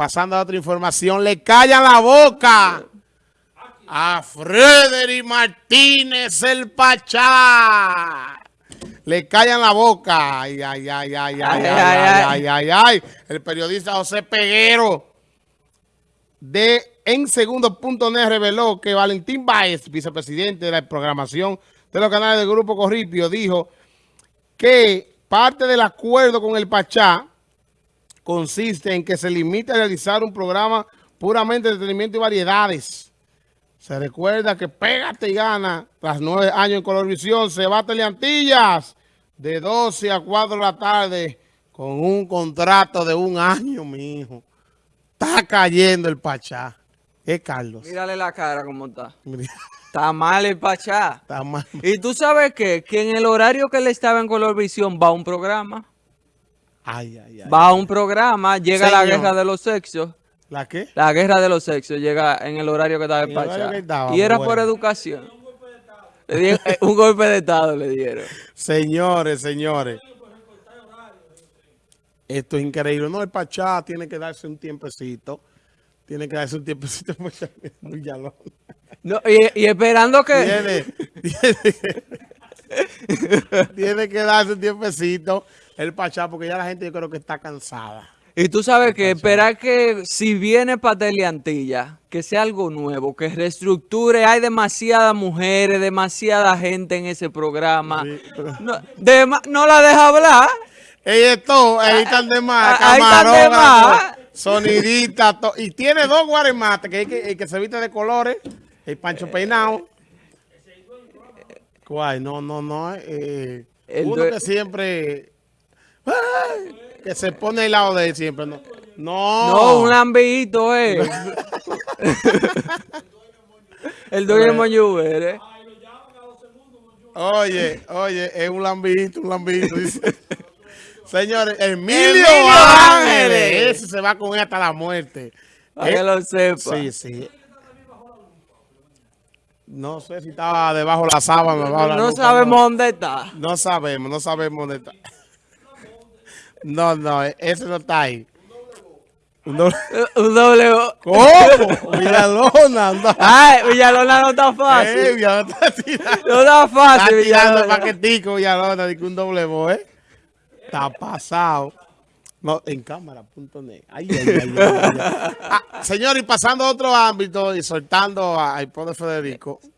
pasando a otra información, le callan la boca a Frederick Martínez el Pachá. Le callan la boca. Ay, ay, ay, ay, ay, ay, ay, ay, ay, El periodista José Peguero de En Segundo.net reveló que Valentín Báez, vicepresidente de la programación de los canales del Grupo Corripio, dijo que parte del acuerdo con el Pachá consiste en que se limita a realizar un programa puramente de entretenimiento y variedades. Se recuerda que Pégate y Gana, tras nueve años en Colorvisión, se va a Teleantillas de 12 a 4 de la tarde con un contrato de un año, mi hijo. Está cayendo el Pachá. ¿Qué, Carlos? Mírale la cara cómo está. Está mal el Pachá. Está mal. ¿Y tú sabes qué? Que en el horario que él estaba en Colorvisión va un programa. Ay, ay, ay. Va a un programa, llega la guerra de los sexos. ¿La qué? La guerra de los sexos llega en el horario que estaba el Pachá. y era por educación. Eh, un golpe de Estado le dieron. Señores, señores. Esto es increíble. No, el Pachá tiene que darse un tiempecito. Tiene que darse un tiempecito. no, y, y, esperando que... Tiene, tiene, tiene que darse un tiempecito el Pachá, porque ya la gente yo creo que está cansada. Y tú sabes que esperar que si viene para Teleantilla, que sea algo nuevo, que reestructure, hay demasiadas mujeres, demasiada gente en ese programa. No, la deja hablar. Ella es todo, ahí están de más, sonidita, y tiene dos guaremates, que, que, que se viste de colores, el Pancho Peinado. ¿Cuál? No, no, no, eh, uno que siempre que se pone al lado de él siempre. No, no, un lambito, eh. el dueño Moñuber, eh. Oye, oye, es un lambito, un lambito. Señores, Emilio, Ángeles. Ese se va con él hasta la muerte. Para que eh, lo sepa. Sí, sí. No sé si estaba debajo de la sábana. no sabemos dónde está. No sabemos, no sabemos dónde está. No, no, ese no está ahí. Un doble, un doble ¿Cómo? Villalona. No. Ay, Villalona no está fácil. Eh, Villalona está tirando. No está fácil, Está tirando paquetico Villalona, de un doble bo, ¿eh? Está pasado. No, en cámara.net. Ay, ay, ay, ay, ay. Ah, señor, y pasando a otro ámbito y soltando al poder Federico,